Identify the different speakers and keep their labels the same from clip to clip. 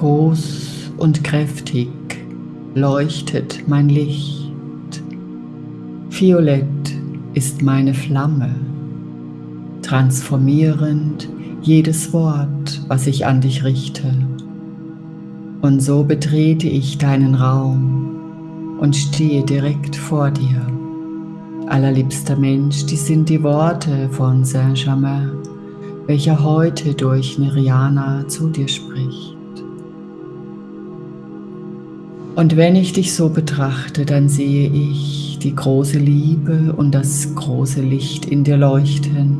Speaker 1: Groß und kräftig leuchtet mein Licht. Violett ist meine Flamme, transformierend jedes Wort, was ich an dich richte. Und so betrete ich deinen Raum und stehe direkt vor dir. Allerliebster Mensch, dies sind die Worte von Saint-Germain, welcher heute durch Niriana zu dir spricht. Und wenn ich dich so betrachte, dann sehe ich die große Liebe und das große Licht in dir leuchten.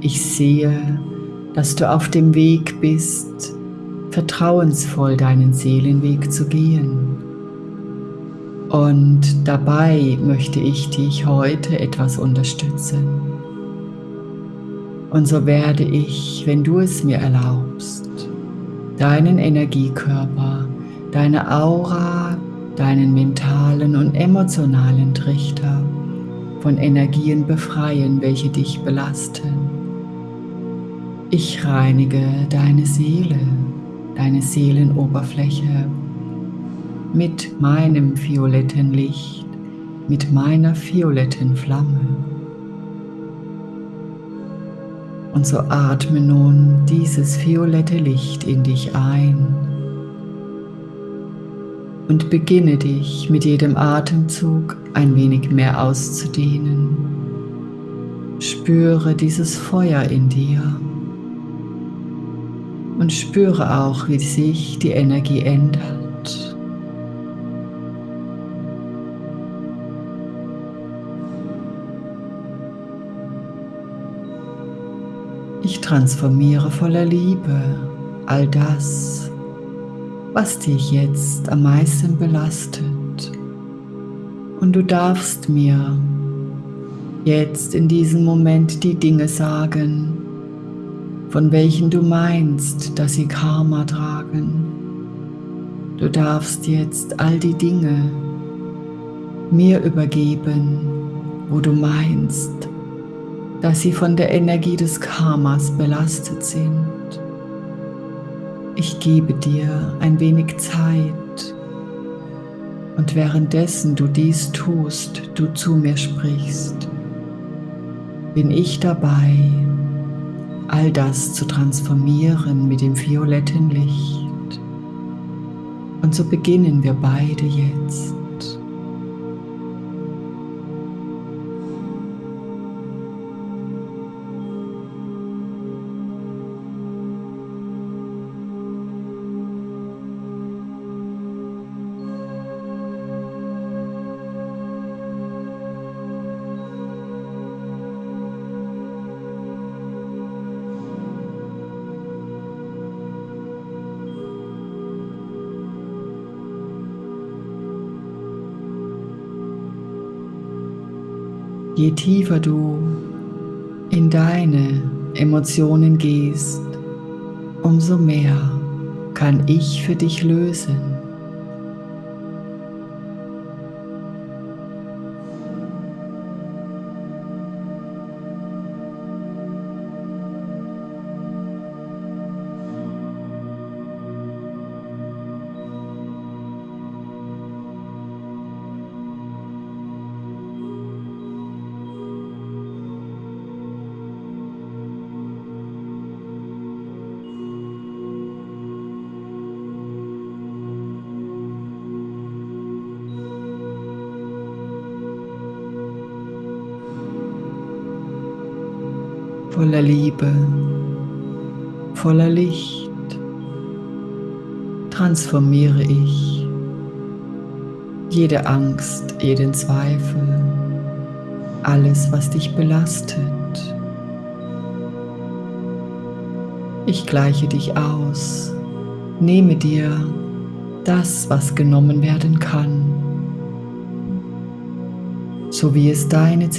Speaker 1: Ich sehe, dass du auf dem Weg bist, vertrauensvoll deinen Seelenweg zu gehen. Und dabei möchte ich dich heute etwas unterstützen. Und so werde ich, wenn du es mir erlaubst, deinen Energiekörper, deine Aura, deinen mentalen und emotionalen Trichter von Energien befreien, welche dich belasten. Ich reinige deine Seele deine Seelenoberfläche mit meinem violetten Licht, mit meiner violetten Flamme. Und so atme nun dieses violette Licht in dich ein und beginne dich mit jedem Atemzug ein wenig mehr auszudehnen. Spüre dieses Feuer in dir und spüre auch, wie sich die Energie ändert. Ich transformiere voller Liebe all das, was dich jetzt am meisten belastet. Und du darfst mir jetzt in diesem Moment die Dinge sagen, von welchen du meinst, dass sie Karma tragen. Du darfst jetzt all die Dinge mir übergeben, wo du meinst, dass sie von der Energie des Karmas belastet sind. Ich gebe dir ein wenig Zeit und währenddessen du dies tust, du zu mir sprichst, bin ich dabei, all das zu transformieren mit dem violetten Licht. Und so beginnen wir beide jetzt. Je tiefer du in deine Emotionen gehst, umso mehr kann ich für dich lösen. Voller Liebe, voller Licht transformiere ich jede Angst, jeden Zweifel, alles, was dich belastet. Ich gleiche dich aus, nehme dir das, was genommen werden kann, so wie es deine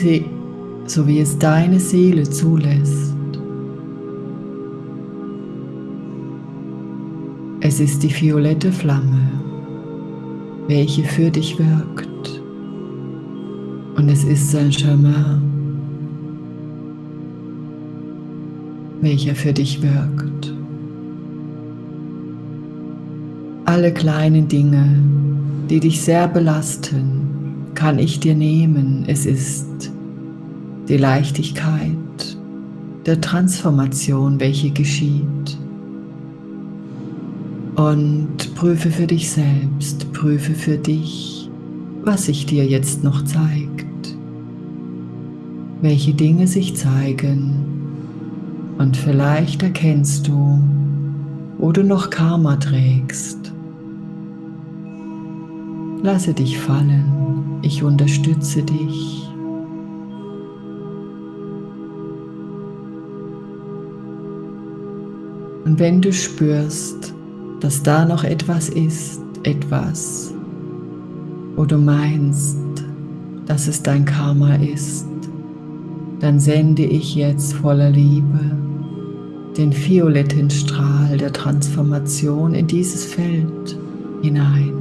Speaker 1: so wie es deine Seele zulässt. Es ist die violette Flamme, welche für dich wirkt. Und es ist Saint-Germain, welcher für dich wirkt. Alle kleinen Dinge, die dich sehr belasten, kann ich dir nehmen. Es ist die Leichtigkeit der Transformation, welche geschieht. Und prüfe für dich selbst, prüfe für dich, was sich dir jetzt noch zeigt, welche Dinge sich zeigen und vielleicht erkennst du, wo du noch Karma trägst. Lasse dich fallen, ich unterstütze dich. Und wenn du spürst, dass da noch etwas ist, etwas, wo du meinst, dass es dein Karma ist, dann sende ich jetzt voller Liebe den violetten Strahl der Transformation in dieses Feld hinein.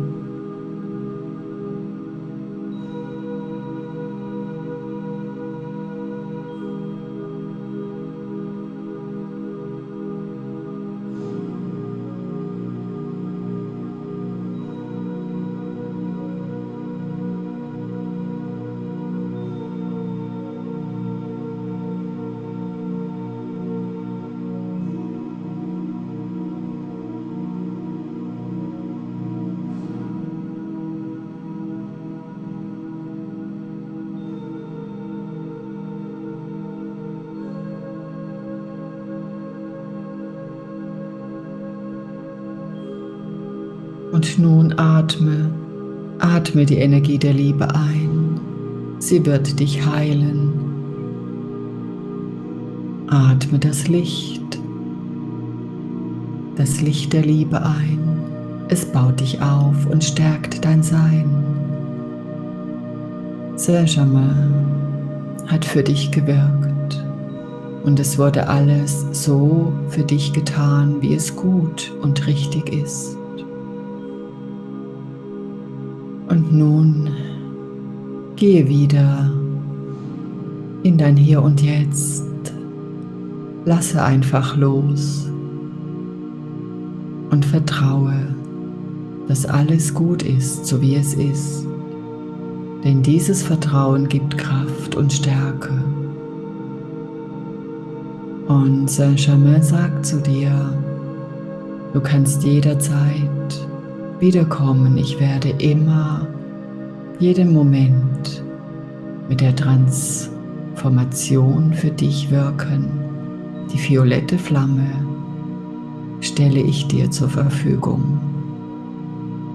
Speaker 1: Und nun atme, atme die Energie der Liebe ein. Sie wird dich heilen. Atme das Licht, das Licht der Liebe ein. Es baut dich auf und stärkt dein Sein. Saint-Germain hat für dich gewirkt und es wurde alles so für dich getan, wie es gut und richtig ist. Und nun gehe wieder in dein Hier und Jetzt. Lasse einfach los und vertraue, dass alles gut ist, so wie es ist. Denn dieses Vertrauen gibt Kraft und Stärke. Und Saint-Germain sagt zu dir, du kannst jederzeit wiederkommen. Ich werde immer, jeden Moment mit der Transformation für dich wirken. Die violette Flamme stelle ich dir zur Verfügung.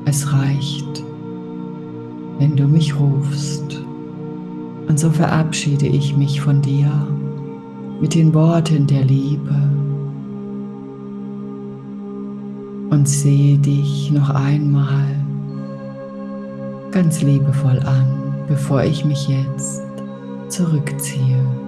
Speaker 1: Es reicht, wenn du mich rufst. Und so verabschiede ich mich von dir mit den Worten der Liebe und sehe dich noch einmal ganz liebevoll an, bevor ich mich jetzt zurückziehe.